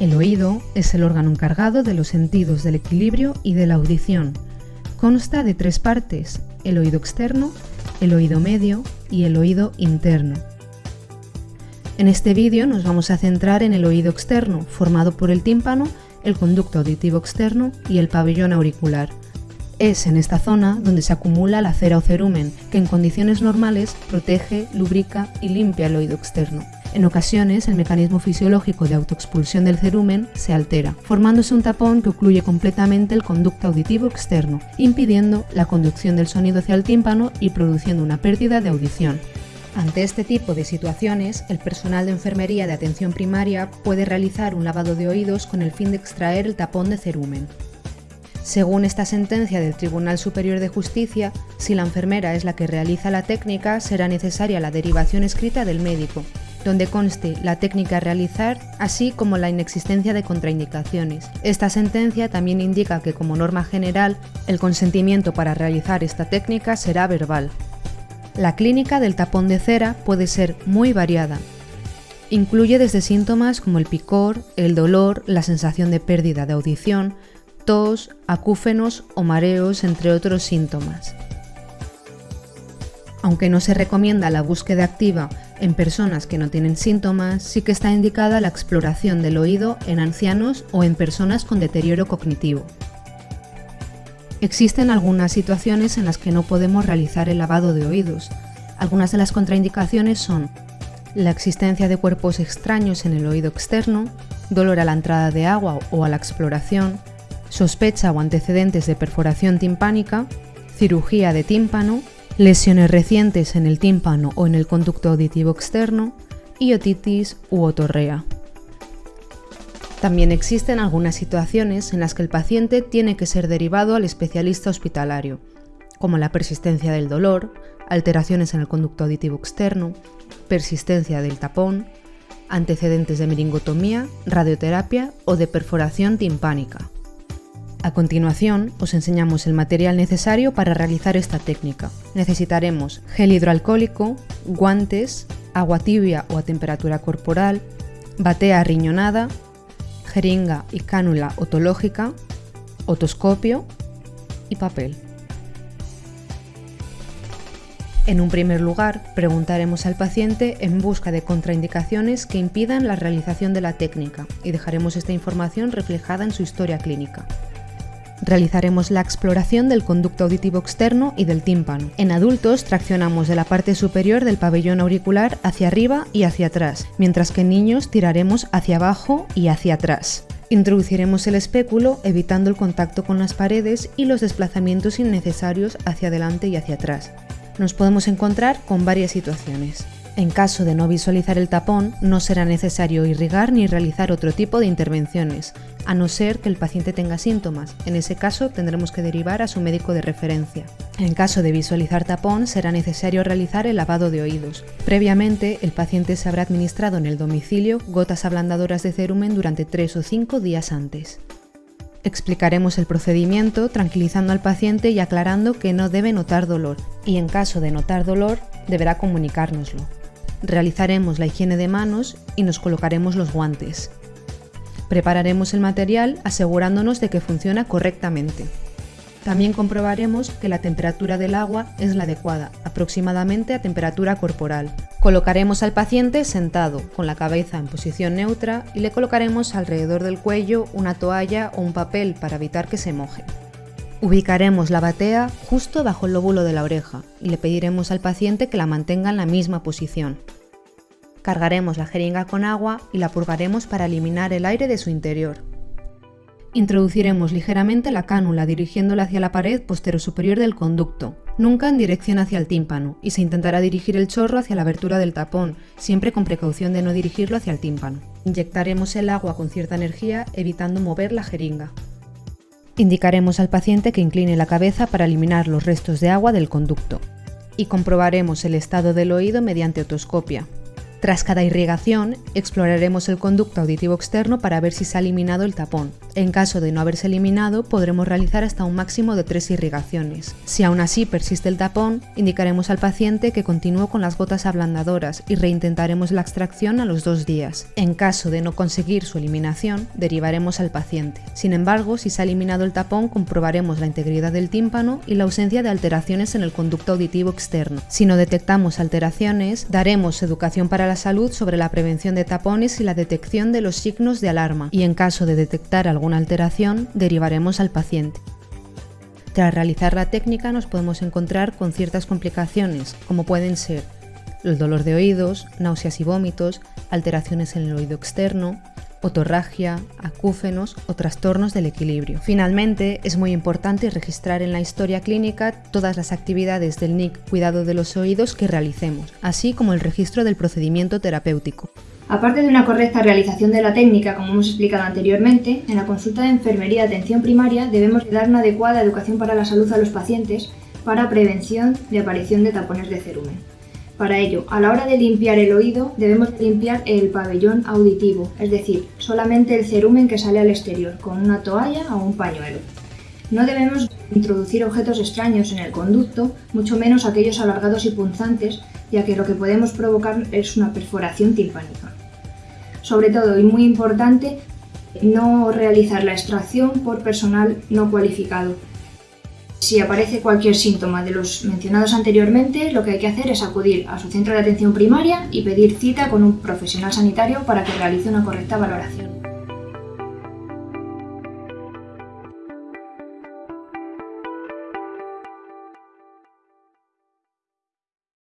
El oído es el órgano encargado de los sentidos del equilibrio y de la audición. Consta de tres partes, el oído externo, el oído medio y el oído interno. En este vídeo nos vamos a centrar en el oído externo, formado por el tímpano, el conducto auditivo externo y el pabellón auricular. Es en esta zona donde se acumula la cera o cerumen, que en condiciones normales protege, lubrica y limpia el oído externo. En ocasiones, el mecanismo fisiológico de autoexpulsión del cerumen se altera, formándose un tapón que ocluye completamente el conducto auditivo externo, impidiendo la conducción del sonido hacia el tímpano y produciendo una pérdida de audición. Ante este tipo de situaciones, el personal de enfermería de atención primaria puede realizar un lavado de oídos con el fin de extraer el tapón de cerumen. Según esta sentencia del Tribunal Superior de Justicia, si la enfermera es la que realiza la técnica, será necesaria la derivación escrita del médico, donde conste la técnica a realizar, así como la inexistencia de contraindicaciones. Esta sentencia también indica que como norma general, el consentimiento para realizar esta técnica será verbal. La clínica del tapón de cera puede ser muy variada. Incluye desde síntomas como el picor, el dolor, la sensación de pérdida de audición, tos, acúfenos o mareos, entre otros síntomas. Aunque no se recomienda la búsqueda activa en personas que no tienen síntomas, sí que está indicada la exploración del oído en ancianos o en personas con deterioro cognitivo. Existen algunas situaciones en las que no podemos realizar el lavado de oídos. Algunas de las contraindicaciones son la existencia de cuerpos extraños en el oído externo, dolor a la entrada de agua o a la exploración, sospecha o antecedentes de perforación timpánica, cirugía de tímpano, lesiones recientes en el tímpano o en el conducto auditivo externo y otitis u otorrea. También existen algunas situaciones en las que el paciente tiene que ser derivado al especialista hospitalario, como la persistencia del dolor, alteraciones en el conducto auditivo externo, persistencia del tapón, antecedentes de meringotomía, radioterapia o de perforación timpánica. A continuación, os enseñamos el material necesario para realizar esta técnica. Necesitaremos gel hidroalcohólico, guantes, agua tibia o a temperatura corporal, batea riñonada, jeringa y cánula otológica, otoscopio y papel. En un primer lugar, preguntaremos al paciente en busca de contraindicaciones que impidan la realización de la técnica y dejaremos esta información reflejada en su historia clínica. Realizaremos la exploración del conducto auditivo externo y del tímpano. En adultos traccionamos de la parte superior del pabellón auricular hacia arriba y hacia atrás, mientras que en niños tiraremos hacia abajo y hacia atrás. Introduciremos el espéculo evitando el contacto con las paredes y los desplazamientos innecesarios hacia adelante y hacia atrás. Nos podemos encontrar con varias situaciones. En caso de no visualizar el tapón, no será necesario irrigar ni realizar otro tipo de intervenciones, a no ser que el paciente tenga síntomas. En ese caso tendremos que derivar a su médico de referencia. En caso de visualizar tapón, será necesario realizar el lavado de oídos. Previamente, el paciente se habrá administrado en el domicilio gotas ablandadoras de cerumen durante 3 o 5 días antes. Explicaremos el procedimiento tranquilizando al paciente y aclarando que no debe notar dolor, y en caso de notar dolor, deberá comunicárnoslo. Realizaremos la higiene de manos y nos colocaremos los guantes. Prepararemos el material asegurándonos de que funciona correctamente. También comprobaremos que la temperatura del agua es la adecuada, aproximadamente a temperatura corporal. Colocaremos al paciente sentado, con la cabeza en posición neutra y le colocaremos alrededor del cuello una toalla o un papel para evitar que se moje. Ubicaremos la batea justo bajo el lóbulo de la oreja y le pediremos al paciente que la mantenga en la misma posición. Cargaremos la jeringa con agua y la purgaremos para eliminar el aire de su interior. Introduciremos ligeramente la cánula dirigiéndola hacia la pared posterior-superior del conducto, nunca en dirección hacia el tímpano, y se intentará dirigir el chorro hacia la abertura del tapón, siempre con precaución de no dirigirlo hacia el tímpano. Inyectaremos el agua con cierta energía, evitando mover la jeringa. Indicaremos al paciente que incline la cabeza para eliminar los restos de agua del conducto. Y comprobaremos el estado del oído mediante otoscopia, Tras cada irrigación, exploraremos el conducto auditivo externo para ver si se ha eliminado el tapón. En caso de no haberse eliminado, podremos realizar hasta un máximo de tres irrigaciones. Si aún así persiste el tapón, indicaremos al paciente que continúe con las gotas ablandadoras y reintentaremos la extracción a los dos días. En caso de no conseguir su eliminación, derivaremos al paciente. Sin embargo, si se ha eliminado el tapón, comprobaremos la integridad del tímpano y la ausencia de alteraciones en el conducto auditivo externo. Si no detectamos alteraciones, daremos educación para la salud sobre la prevención de tapones y la detección de los signos de alarma y en caso de detectar alguna alteración derivaremos al paciente. Tras realizar la técnica nos podemos encontrar con ciertas complicaciones como pueden ser el dolor de oídos, náuseas y vómitos, alteraciones en el oído externo, otorragia, acúfenos o trastornos del equilibrio. Finalmente, es muy importante registrar en la historia clínica todas las actividades del NIC cuidado de los oídos que realicemos, así como el registro del procedimiento terapéutico. Aparte de una correcta realización de la técnica, como hemos explicado anteriormente, en la consulta de enfermería de atención primaria debemos dar una adecuada educación para la salud a los pacientes para prevención de aparición de tapones de cerumen. Para ello, a la hora de limpiar el oído, debemos limpiar el pabellón auditivo, es decir, solamente el cerumen que sale al exterior, con una toalla o un pañuelo. No debemos introducir objetos extraños en el conducto, mucho menos aquellos alargados y punzantes, ya que lo que podemos provocar es una perforación timpánica. Sobre todo, y muy importante, no realizar la extracción por personal no cualificado, si aparece cualquier síntoma de los mencionados anteriormente, lo que hay que hacer es acudir a su centro de atención primaria y pedir cita con un profesional sanitario para que realice una correcta valoración.